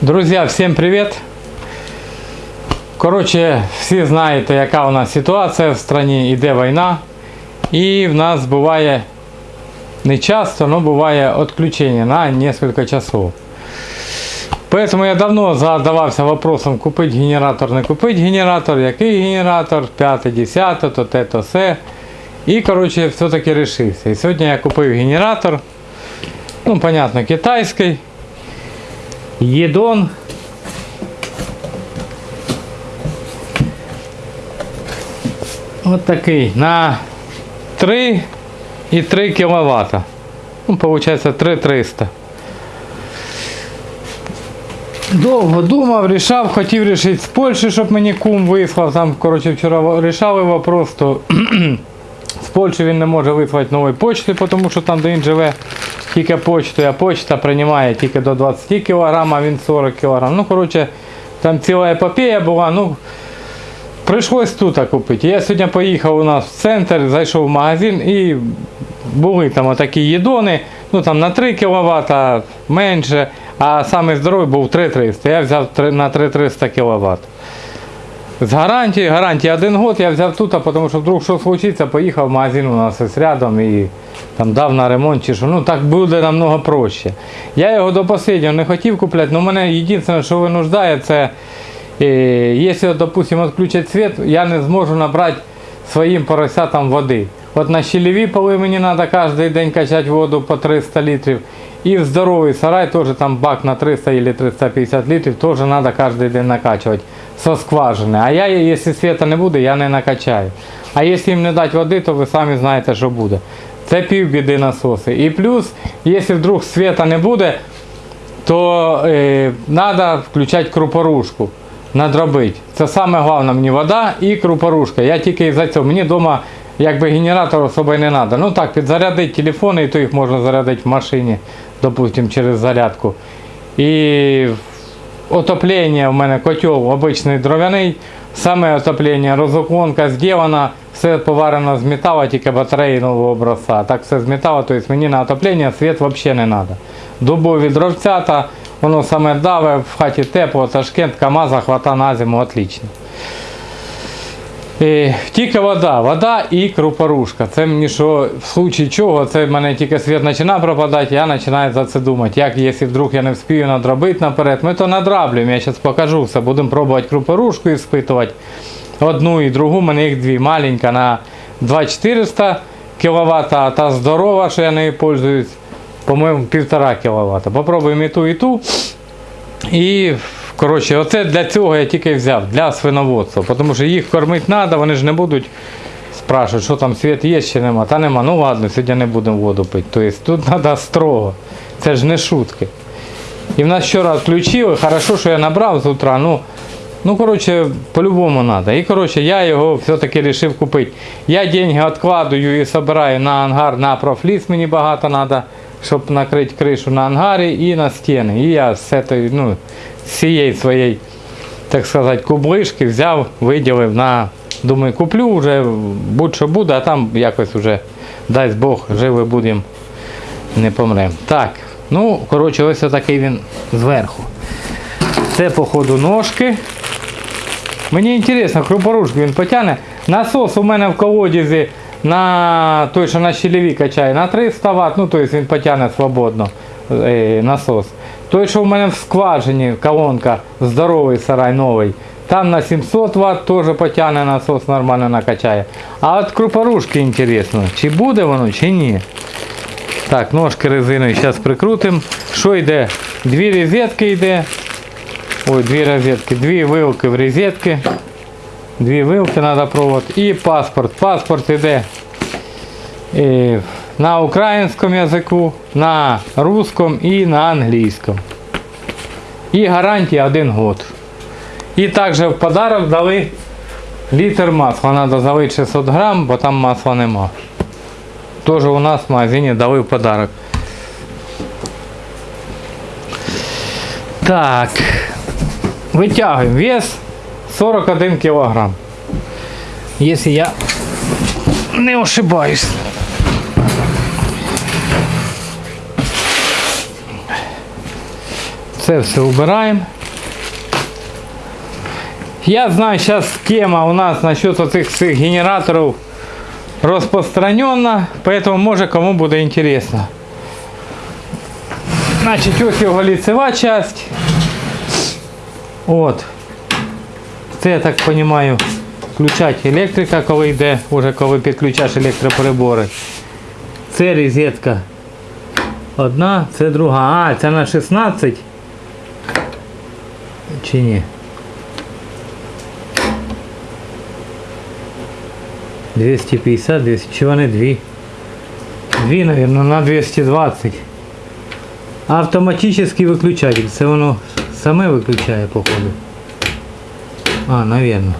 Друзі, всім привіт! Коротше, всі знаєте, яка у нас ситуація в країні, іде війна. І в нас буває не часто, але буває відключення на кілька часов. Поэтому я давно задавався вопросом купить генератор, не купить генератор, який генератор, 5, 10, то те, то все. І коротше, все-таки рішився. І сьогодні я купив генератор. Ну, понятно, китайський. Єдон. От такий на 3,3 кВт. Ну, получается 3300. Довго думав, рішав, хотів рішити з Польщі, щоб мені кум вислав. Там, коротше, вчора рішали вопрос, то з Польщі він не може вислати нової почти, тому що там, де він живе, тільки почтою, а почта приймає тільки до 20 кг, а він 40 кг. Ну, коротше, там ціла епопея була. ну Прийшлось тут купити. Я сьогодні поїхав у нас в центр, зайшов в магазин і були там отакі їдони, ну там на 3 кВт менше, а самий здоровий був 3300. Я взяв на 3300 кВт. З гарантії, гарантія один год я взяв тут, тому що вдруг що случиться, поїхав в магазин у нас ось рядом і там дав на ремонт чи що. Ну так буде намного проще. Я його до останнього не хотів купляти, але мене єдине, що винуждає, це е, якщо, допустимо, відключать світ, я не зможу набрати своїм поросятам води. От на щелеві поли мені треба кожен день качати воду по 300 літрів. І в здоровий сарай теж там бак на 300 или 350 літрів теж треба кожен день накачувати со скважини. А я, якщо світа не буде, я не накачаю. А якщо їм не дати води, то ви самі знаєте, що буде. Це півбіди насоси. І плюс, якщо вдруг світа не буде, то е, треба включати крупорушку. Надробити. Це саме головне мені вода і крупорушка. Я тільки за цього. Мені вдома якби генератор особо не треба. Ну так, підзарядити телефони, і то їх можна зарядити в машині, допустим, через зарядку. І отоплення в мене котел обичний дров'яний. Саме отоплення, розуклонка зроблена, все поварено з металу, тільки батареї нового образця. Так все з металу, тобто мені на отоплення світ взагалі не треба. Дубові дровцята, воно саме даве, в хаті тепло, Ташкент, КАМАЗа, хвата на зиму, отлично. Е, тільки вода, вода і крупорушка. Це мені що, в случае чого, це в мене тільки світ починає пропадати, я починаю за це думати. Як якщо вдруг я не вспію надробити наперед, ми то надраблюємо, я зараз покажу все. Будемо пробувати крупорушку іспитувати. Одну і другу, мене їх дві. Маленька на 2400 кВт, а та здорова, що я нею пользуюсь, по-моєму, 1,5 кВт. Попробуємо і ту, і ту. І коротше, оце для цього я тільки взяв, для свиноводства. Тому що їх кормити треба, вони ж не будуть спрашувати, що там світ є чи нема. Та нема. Ну ладно, сьогодні не будемо воду пити. Тобто тут треба строго. Це ж не шутки. І в нас вчора відключили, хорошо, що я набрав з утра. Ну, ну коротше, по-любому треба. І коротше, я його все-таки вирішив купити. Я деньги відкладую і збираю на ангар на профліс, мені багато треба, щоб накрити кришу на ангарі і на стіни. І я з цієї, ну, своєї, так сказати, кублишки взяв, виділив на. Думаю, куплю вже будь-що буде, а там якось вже, дасть Бог, живі будемо, не помремо. Так, ну, коротше, ось такий він зверху. Це, походу, ножки. Мені цікаво, крупорушку він потягне. Насос у мене в колодязі на той, що на щелеві качає, на 300 Вт, ну тобто він потягне свободно е, насос. Той, що у мене в скважині колонка, здоровий сарай новий, там на 700 Вт теж потягне насос, нормально накачає. А от крупорушки інтересно, чи буде воно, чи ні. Так, ножки резиною зараз прикрутимо. Що йде? Дві розетки йде. Ой, дві розетки, дві вилки в розетки. Дві вилки треба провод. І паспорт. Паспорт йде е, на українському язику, на русском і на англійському. І гарантія один год. І також в подарок дали літр масла. Треба залити 600 грам, бо там масла нема. Тоже у нас в магазині дали в подарок. Так. Витягуємо. Вес 41 кілограм. Якщо я не ошибаюсь. Це все убираємо. Я знаю, сейчас схема у нас насчет оцих всіх генераторів розпространена, поэтому може кому буде інтересно. Значить, ось його ліцева часть. От. Це, я так розумію, включать електрика, коли йде, уже коли підключаєш електроприбори. Це розетка. Одна, це друга. А, це на 16. Чи ні? 250, 200, чи вони дві? Дві, мабуть, на 220. Автоматический выключатель. Це воно саме виключає, походу. А, навірно.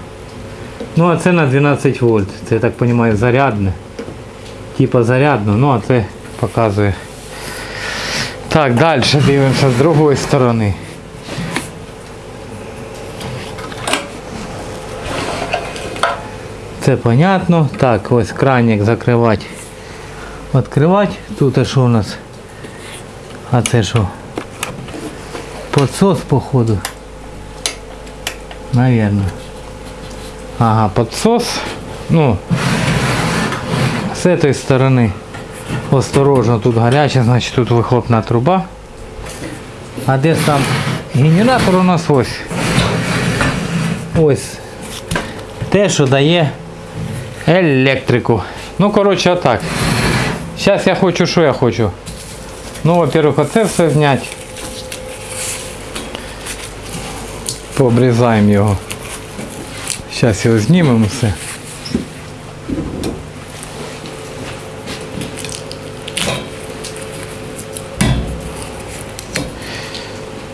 Ну, а це на 12 вольт. Це, я так розумію, зарядне. Типа зарядно, ну а це показує. Так, далі дивимося з другої сторони. Це понятно. Так, ось кранник закривати. Відкривати. Тут а що у нас? А це що? Подсос, походу. Наверно. Ага, подсос. Ну, з этой сторони осторожно, тут гаряче, значить тут вихлопна труба. А де сам генератор у нас ось. Ось. Те, що дає електрику. Ну, коротше, отак. Зараз я хочу, що я хочу. Ну, во-первых, оце все зняти. Пообрізаємо його. Зараз його знімемо все.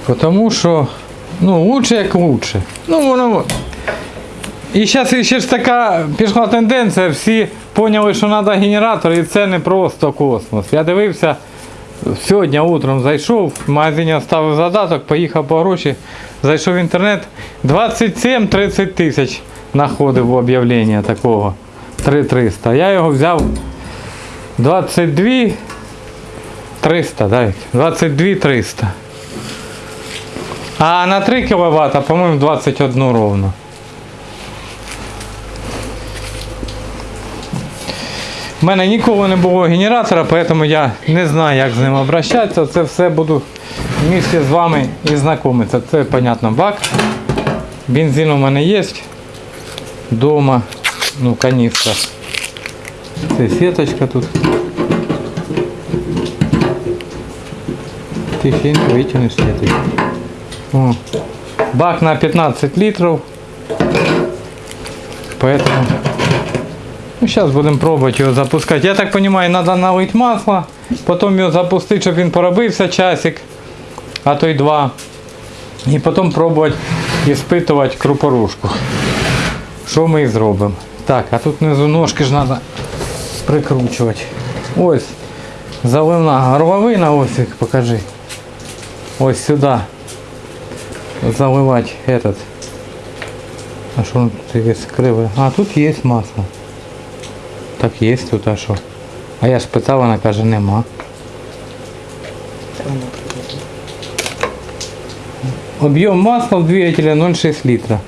Потому що, ну, лучше як лучше. Ну, воно. І зараз ще ж така пішла тенденція, всі поняли, що треба генератор, і це не просто космос. Я дивився, сьогодні утром зайшов, в магазині оставив задаток, поїхав по гроші, зайшов в інтернет. 27-30 тисяч знаходив об'явлення такого. 3300. Я його взяв 22 300, дай. 22 300. А на 3 кВт, по-моєму, 21 ровно. У мене ніколи не було генератора, тому я не знаю, як з ним обращатися. Це все буду в з вами і знайомитися. Це, понятно, бак. Бензин у мене є. Дома. Ну, каністра. Це сіточка тут. Тихенько витягнеш сіточку. О. Бак на 15 літрів. Поэтому Ну, зараз будемо пробувати його запускати. Я так розумію, треба налити масло, потім його запустити, щоб він поробився часик, а то й два. І потім пробувати іспитувати крупорушку. Що ми і зробимо. Так, а тут внизу ножки ж треба прикручувати. Ось заливна горловина, ось їх покажи. Ось сюди. Заливати этот. А що тут є криве? А, тут є масло. Так є тут, а що? А я ж питав, вона каже, нема. Об'єм масла в двигателя 0,6 літра.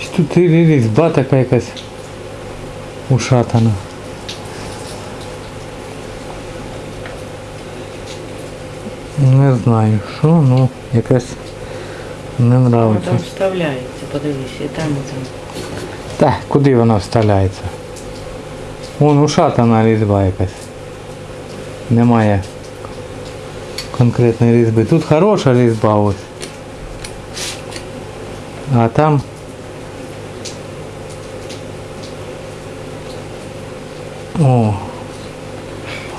Що Тут і різьба така якась ушатана. Не знаю, що, ну якась не Воно нравиться. там вставляється, подивись, і там і там. Та, куди вона вставляється? Вон ушатана різьба якась. Немає конкретної різьби. Тут хороша різьба ось. А там О,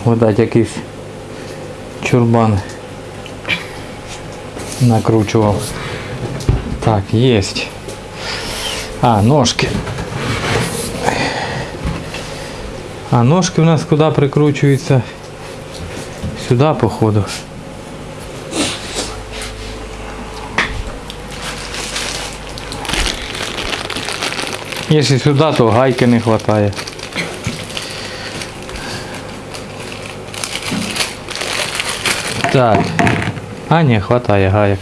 видать якийсь чурбан накручував. Так, есть. А, ножки. А ножки у нас куда прикручиваются? Сюда, походу. Якщо сюди, то гайки не вистачає. Так. А, ні, хватає гайок.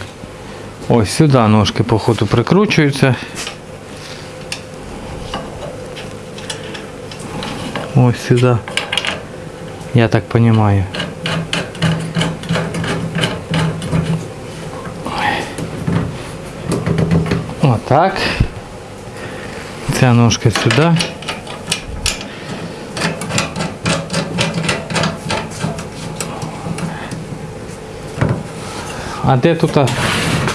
Ось сюди ножки, походу, прикручуються. Ось сюди. Я так понимаю. Отак. Ця ножка сюди. А де тут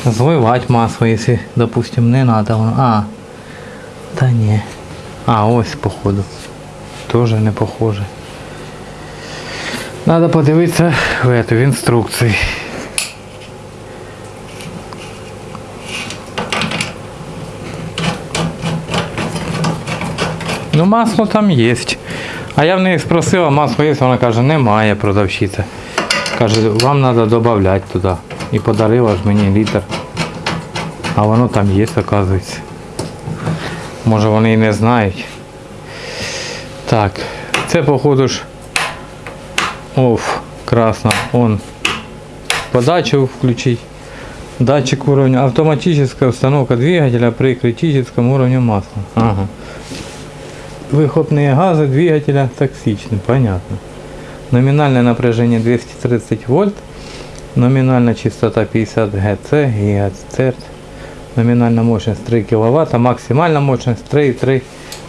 зливати масло, якщо, допустим, не надо воно. А. Та ні. А, ось походу. Тоже не похоже. Надо подивитися в, эту, в інструкції. Ну масло там є. А я в неї спросила, масло є, вона каже, немає продавщиця. Каже, вам треба додати туди. І подарила ж мені літр. А воно там є, оказується. Може вони і не знають. Так, це походу ж Оф, красно. Он подачу включить. Датчик уровня. Автоматическая установка двигателя при критическом уровне масла. Ага. Выхлопные газы двигателя токсичны. Понятно. Номинальное напряжение 230 вольт. Номинальная частота 50 Гц, ГГц. Номинальная мощность 3 кВт. Максимальная мощность 3,3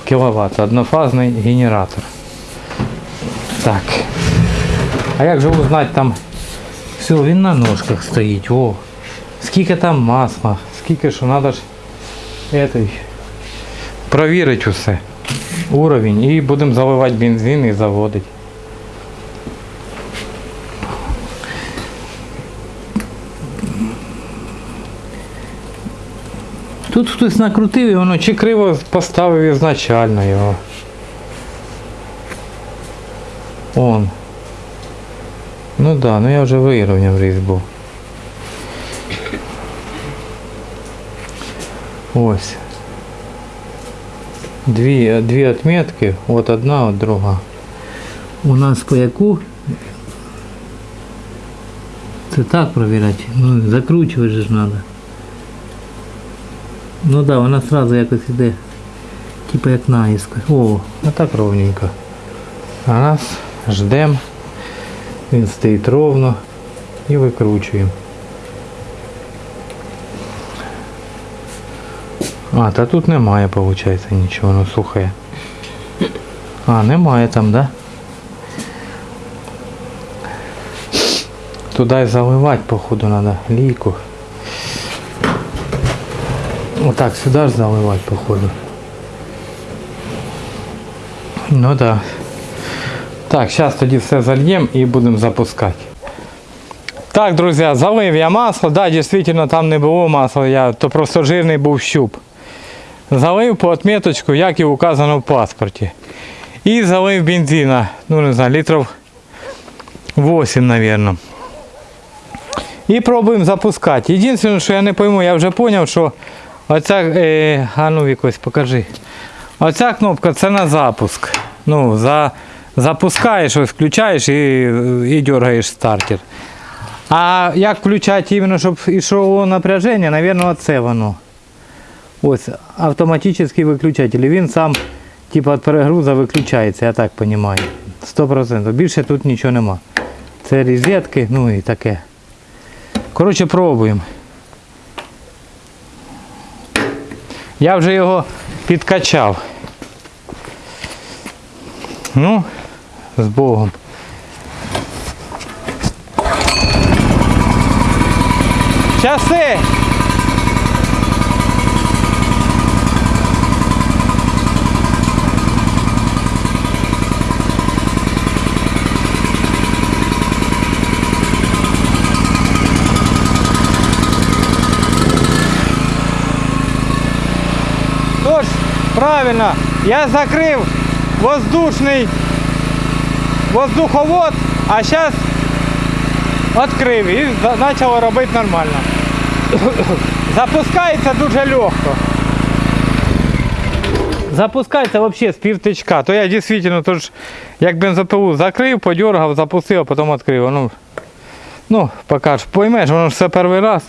кВт. Однофазный генератор. Так. А як же узнать там? Все, він на ножках стоїть. О. Скільки там масла, скільки що треба ж этой, провірити усе. Уровень. І будемо заливати бензин і заводити. Тут хтось накрутив і воно чи криво поставив ізначально його. Он. Ну да, ну я вже вирівняв різьбу. Ось. Дві, дві отметки, от одна, от друга. У нас по яку? Це так провіряти. Ну, закручувати ж треба. Ну да, вона сразу якось іде. Типа як наїзка. О, а так ровненько. А нас ждем. Він стоїть ровно і викручуємо. А, та тут немає, виходить, нічого, воно сухе. А, немає там, да? Туди заливати, походу, треба лійку. Отак, сюди ж заливати, походу. Ну да. Так, зараз тоді все зальємо і будемо запускати. Так, друзі, залив я масло. Да, дійсно там не було масла, я, то просто жирний був щуп. Залив по отметочку, як і указано в паспорті. І залив бензина, ну не знаю, літрів 8, мабуть. І пробуємо запускати. Єдине, що я не пойму, я вже зрозумів, що оця, е, а ну якось покажи. Оця кнопка це на запуск. Ну, за, запускаєш, ось включаєш і, і дергаєш стартер. А як включати іменно, щоб йшло напряження, мабуть, оце воно. Ось автоматичний виключатель. Він сам типу, від перегрузу виключається, я так розумію. 100%. Більше тут нічого нема. Це розетки, ну і таке. Коротше, пробуємо. Я вже його підкачав. Ну, з Богом. Часи! Тож, правильно, я закрив воздушний воздуховод, а зараз відкрив і почало робити нормально. Запускається дуже легко. запускається взагалі з півтичка. То я дійсно тож, як бензопилу закрив, подергав, запустив, а потім відкрив. Ну, ну поки поймеш, воно ж все перший раз.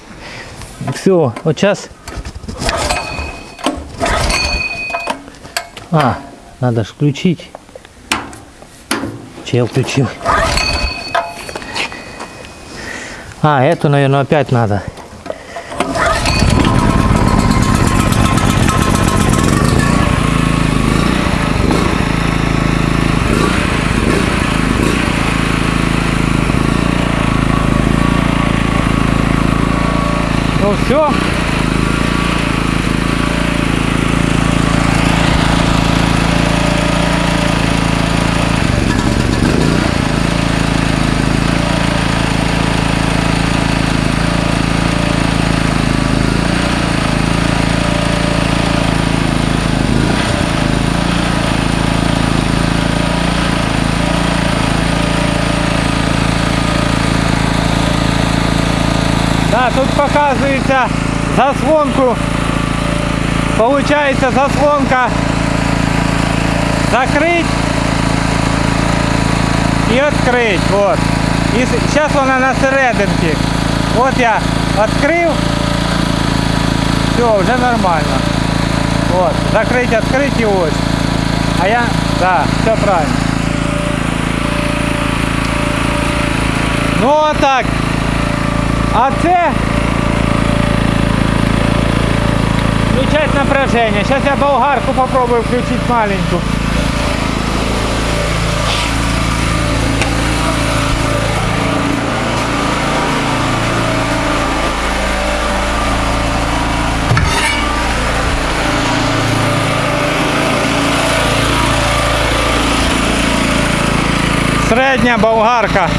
Все, от зараз. А, надо же включить. Че я включил? А, эту, наверное, опять надо. Ну все. Да, тут показується заслонку. Получається заслонка закрыть і відкрить. Вот. І зараз вона на серединці. От я відкрив. Все, вже нормально. Вот. Закрить, відкрить і ось. А я, да, все правильно. Ну отак. А це включать напряжение. Сейчас я болгарку попробую включить маленькую. Средняя болгарка.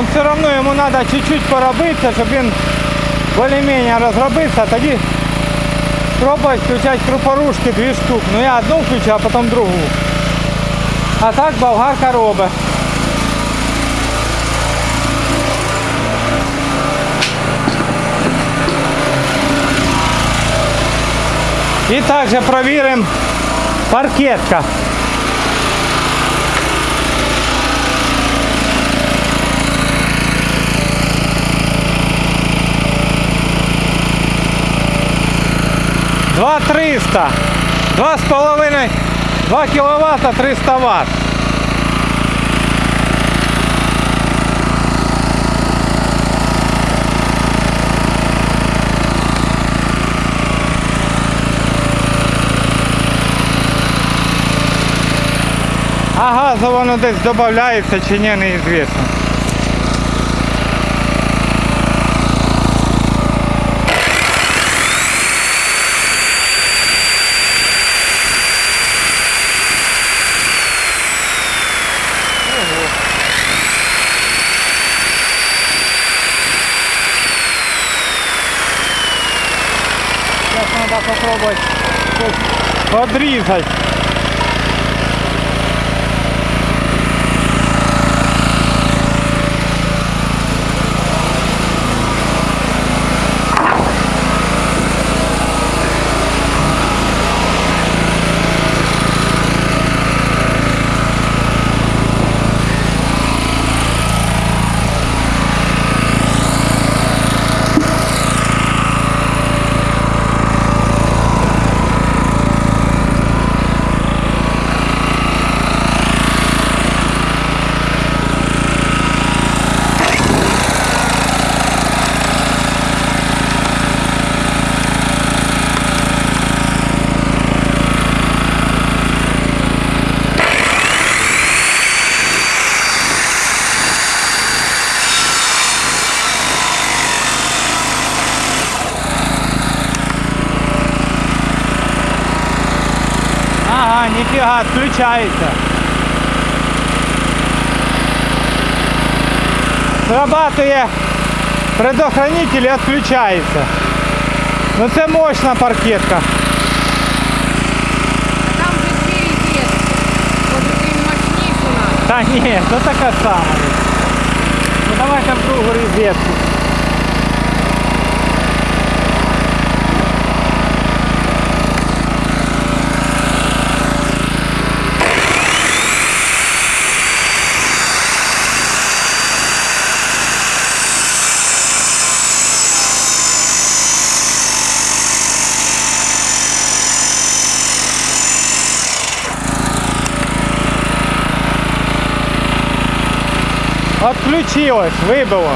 Но все равно ему надо чуть-чуть поробитися, щоб він більш-менш розробився, тоді пробувати включати крупорушки дві штуки. Ну я одну включу, а потім другу. А так болгарка робить. І також перевіримо паркетка. Два триста. Два з половиною. Два кіловата 300 ватт. А газу воно десь додається чи ні, неізвісно. Сейчас надо попробовать подрезать. ніфіга, включається. Срабатує предохранитель і відключається. Ну це мощна паркетка. А там же дві розетки. Може ти мощнішу надо? Та ні, то така сама. Ну давайте в другу розетку. Отключилось, выбило.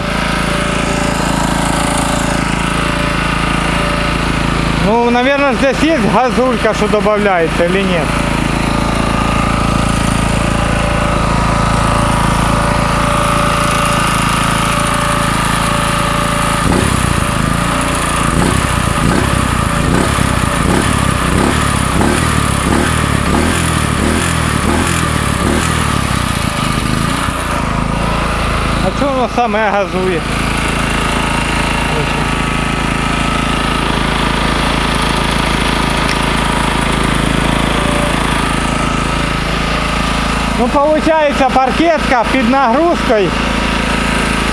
Ну, наверное, здесь есть газулька, что добавляется или нет. А чого саме газує? Ну, получается паркетка під нагрузкою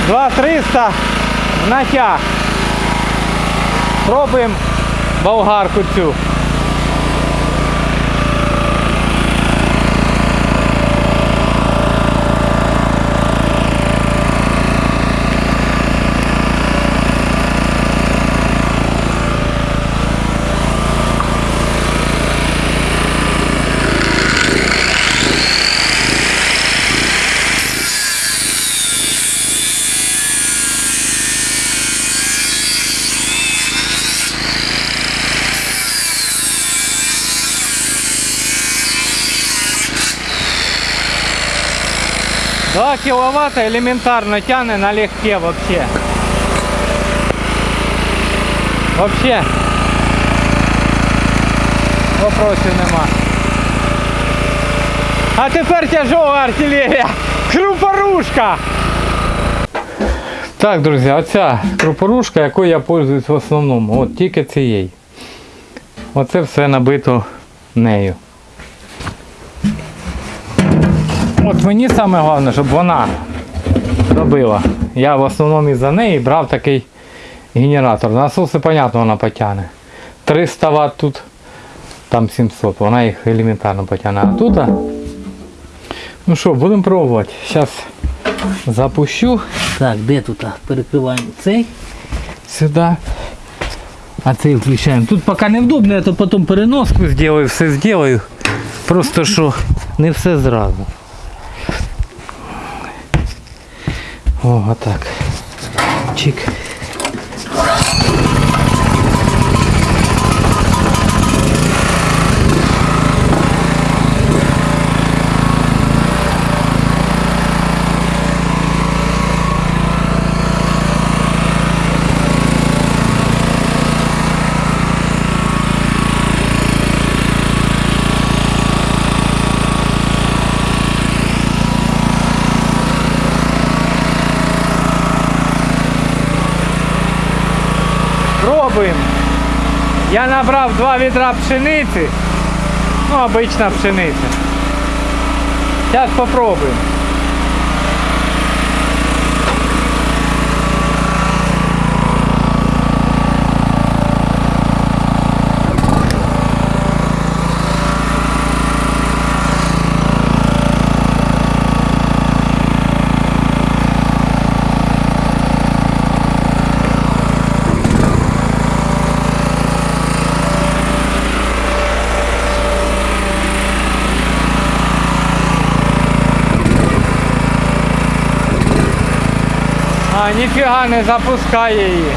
2300 в натяг. Пробуємо болгарку цю. Два киловатта элементарно тянет налегке вообще. Вообще. Вопросів нема. А тепер тяжова артилерія. Крупорушка. Так, друзі, оця крупорушка, якою я пользуюсь в основному. От тільки цією. Оце все набито нею. От мені саме головне, щоб вона робила. Я в основному із-за неї брав такий генератор. Насоси, понятно, вона потягне. 300 Вт тут, там 700, вона їх елементарно потягне. А тут, ну що, будемо пробувати. Зараз запущу Так, де тут? Перекриваємо цей. сюди. А цей включаємо. Тут поки невдобно, я то потім переноску зроблю, все зроблю. Просто що не все зразу. О, отак. Чик. Пробуємо. Я набрав два відра пшениці. Ну, обична пшениця. Зараз попробуємо. А, ніфіга не запускає її.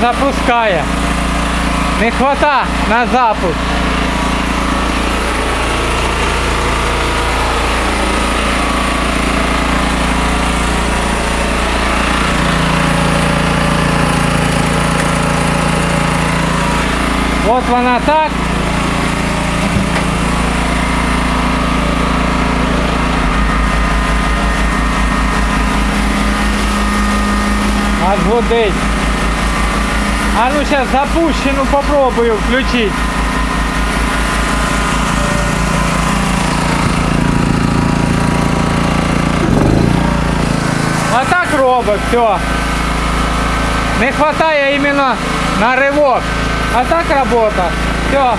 запускає. Не хвата на запуск. От вона так. Аж гудить. А ну сейчас запущену попробую включить. А так робить, все. Не хватає іменно на ривок. А так робота. Все.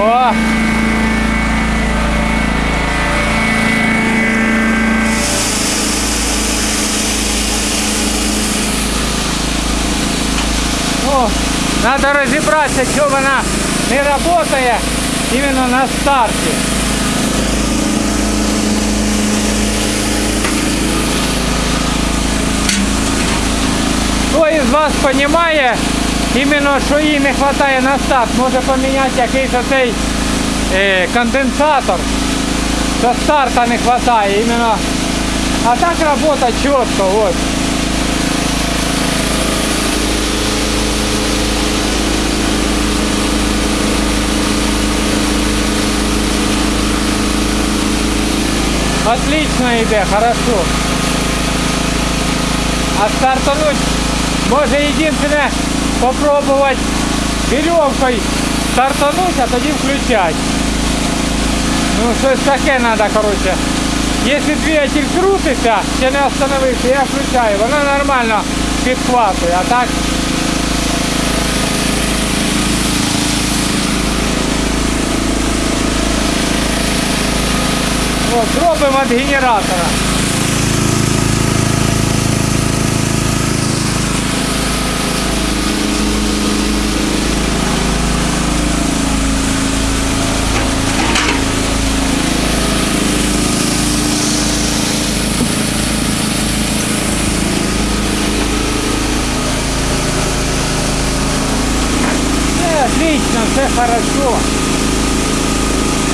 О, надо розібратися, що вона не працює іменно на старті. Хто із вас розуміє, іменно що їй не вистачає на старт, може поміняти якийсь оцей е, конденсатор, що старта не вистачає іменно. А так робота чітко, ось. Отлично йде, хорошо. А стартануть може єдине попробувати веревкою стартануть, а тоді включати. Ну щось таке треба, коротше. Якщо двигатель крутиться, ще не остановився, я включаю, воно нормально підхватує, а так. От, зробимо від генератора. Все отлично, все хорошо.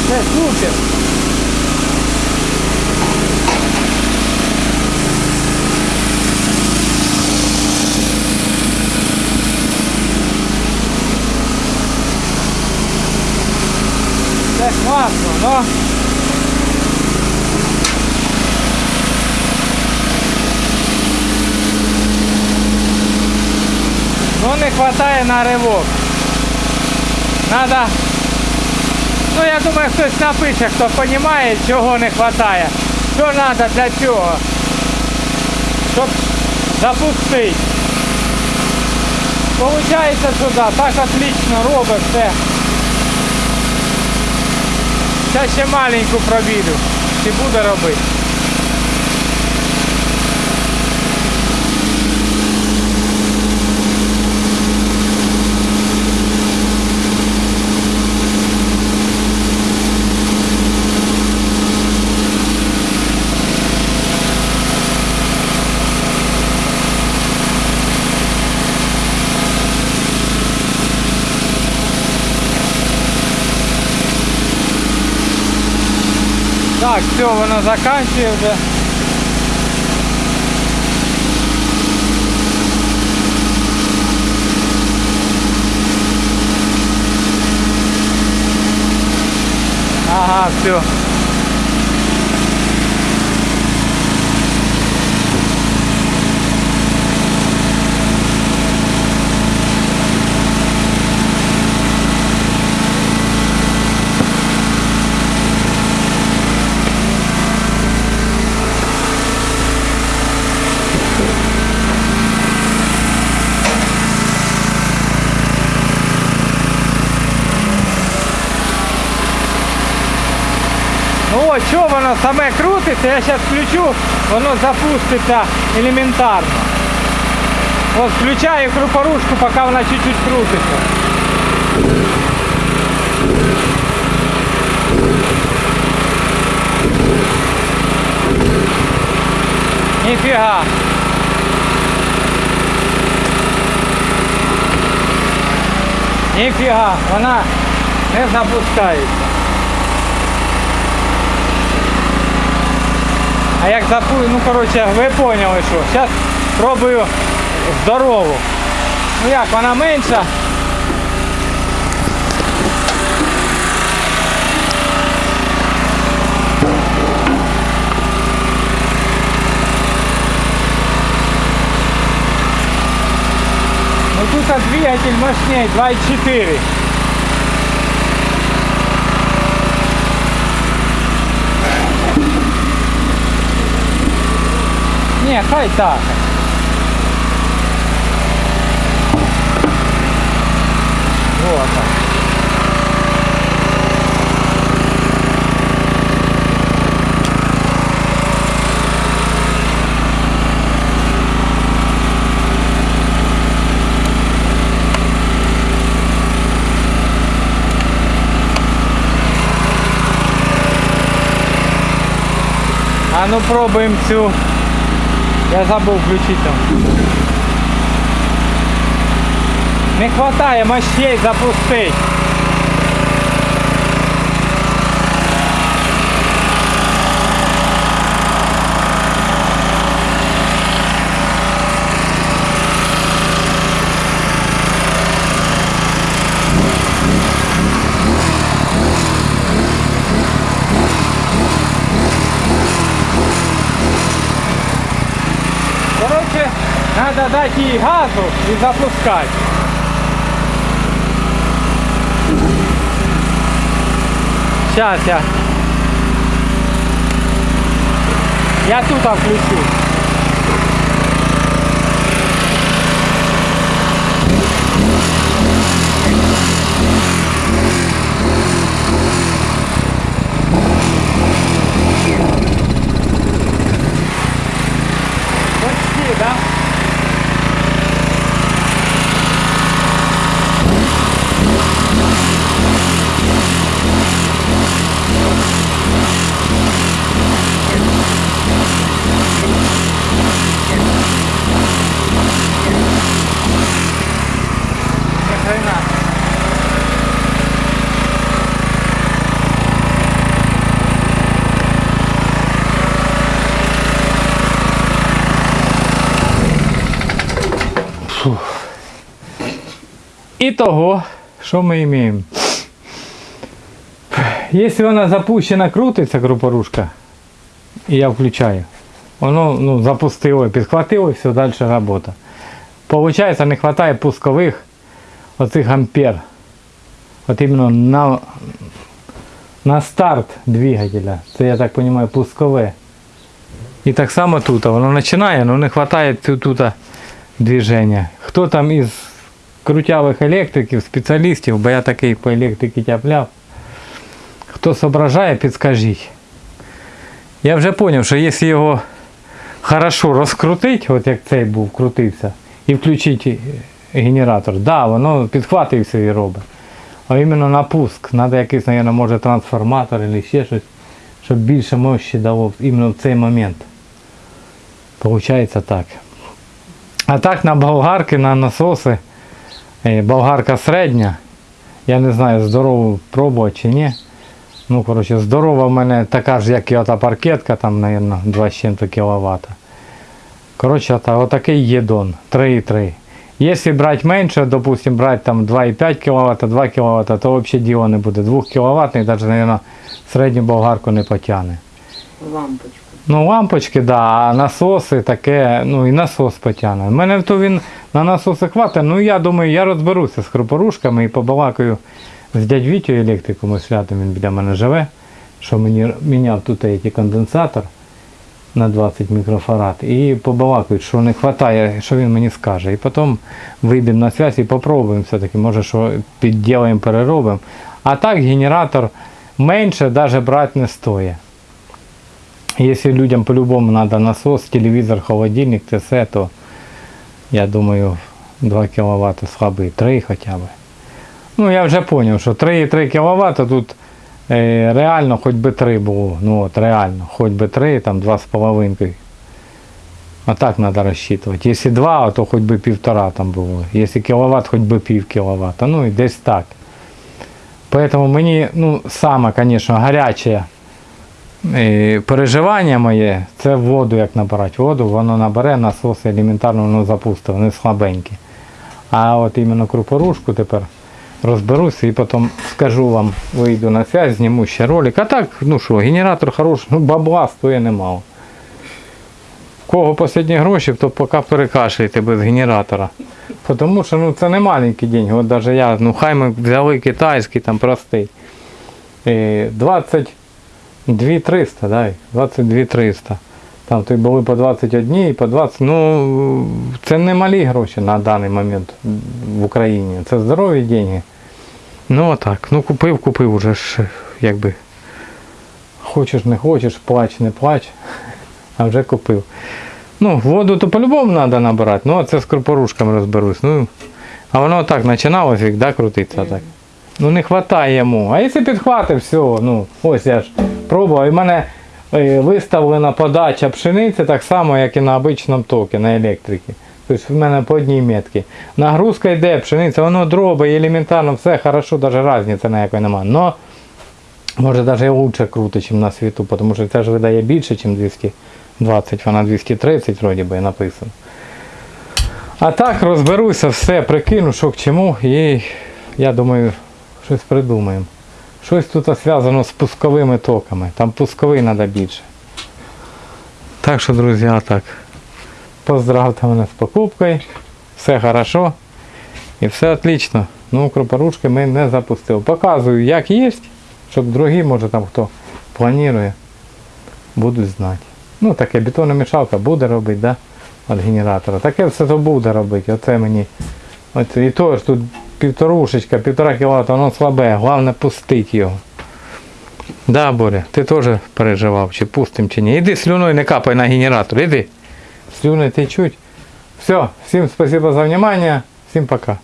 Все супер. Класно, но Ну не хватає на ривок. Надо. Ну я думаю, хтось напише, хто розуміє, чого не вистачає. Що треба для цього? Щоб запустити. Получається, да, так отлично робить все. Зараз ще маленьку пробіду. Чи буде робити. Так, все, воно заканчує вже. Ага, все. воно саме крутиться, я сейчас включу, воно запуститься елементарно. Ось включаю крупорушку, пока вона чуть-чуть крутится. Нифига. Ніфіга, вона не запускається. А як запу... ну коротше, ви поняли, що. Зараз пробую здорову. Ну як, вона менша. Ну тут двигатель мощнее 2.4. Не, хай так. Вот так. А ну пробуємо цю. Я забув включити там. Не хватає мощей запустить. Короче, надо дать ей газу и запускать. Сейчас я. Я тут включу. Почти? Хрена. Итого, що ми маємо? Якщо вона запущена, крутиться групорушка, і я включаю, воно ну, запустило, підхватило і все, далі робота. Получається, не вистачає пускових оцих ампер. От іменно на, на старт двигателя. Це я так розумію, пускове. І так само тут. Воно починає, але не вистачає тут, тут движення. Там із крутявих електриків, спеціалістів, бо я такий по електриці тяпляв. Хто зображає, підскажіть. Я вже зрозумів, що якщо його хорошо розкрутити, от як цей був, крутився, і включити генератор, да, воно підхватує все і робить. А іменно на пуск. Треба якийсь, мабуть, може трансформатор або ще щось, щоб більше мощі дало іменно в цей момент. Получається так. А так на болгарки, на насоси, е, болгарка середня. Я не знаю, здорову пробувати чи ні. Ну, коротше, здорова в мене така ж, як і ота паркетка, там, мабуть, 2 з чим-то кВт. Коротше, ота, отакий єдон, 3,3. Якщо брати менше, допустим, брати там 2,5 кВт, 2 кВт, то взагалі діло не буде. 2 кВт, навіть, мабуть, середню болгарку не потягне. Лампочку. Ну, лампочки, да, а насоси таке, ну і насос потягне. У мене то він на насоси хватить, ну я думаю, я розберуся з хропорушками і побалакаю з дядь Вітю електриком, ось святом він біля мене живе, що мені міняв тут який конденсатор на 20 мікрофарад. І побалакають, що не вистачає, що він мені скаже. І потім вийдемо на зв'язь і попробуємо все-таки, може, що підділаємо, переробимо. А так генератор менше навіть брати не стоїть. Если людям по-любому надо насос, телевизор, холодильник, ТС, то я думаю 2 кВт слабый, 3 хотя бы. Ну я вже зрозумів, що 3,3 кВт тут е, реально хоч би 3 було. Ну от реально, хоч би 3, там 2,5. А так треба розчитувати. Якщо два, то хоч би півтора там було. Якщо кіловат, хоч би пів кіловата. Ну і десь так. Поэтому мені, ну, саме, звісно, гаряче е, переживання моє, це воду, як набирати. Воду, воно набере, насос елементарно воно запустить, вони слабенькі. А от іменно крупорушку тепер розберуся і потім скажу вам, вийду на связь, зніму ще ролик. А так, ну що, генератор хороший, ну бабла стоїть немало. В Кого останні гроші, то поки перекашляйте без генератора. Тому що ну, це не маленькі деньги. От навіть я, ну хай ми взяли китайський, там простий. Е, 22 300, дай, 22 300. Там то були по 21 і по 20. Ну, це не малі гроші на даний момент в Україні. Це здорові деньги. Ну отак. Ну купив, купив уже ж, якби. Хочеш, не хочеш, плач, не плач. А вже купив. Ну, воду то по-любому треба набирати. Ну, а це з крупорушками розберусь. Ну, а воно так починалось, як да, крутиться так. Ну не вистачає йому. А якщо підхватив, все, ну, ось я ж пробував. І в мене виставлена подача пшениці так само, як і на обичному токі, на електриці. Тобто в мене по одній метці. Нагрузка йде, пшениця, воно дробить, елементарно, все хорошо, навіть різниці ніякої немає. Но може навіть лучше крутить, ніж на світу, тому що це ж видає більше, ніж 220, вона 230 вроді би написано. А так розберуся, все, прикину, що к чому, і я думаю, щось придумаємо. Щось тут зв'язано з пусковими токами. Там пусковий треба більше. Так що, друзі, так. Поздравте мене з покупкою. Все хорошо. І все отлично. Ну, кропорушки ми не запустили. Показую, як є, щоб другі, може там хто планує, будуть знати. Ну, таке бетономішалка буде робити, да? Від генератора. Таке все то буде робити. Оце мені. Оце, і то ж тут півторушечка, півтора кілата, воно слабе, головне пустити його. Да, Боря, ти теж переживав, чи пустим, чи ні. Іди слюною не капай на генератор, іди. Слюни течуть. Все, всім спасибо за внимание, всім пока.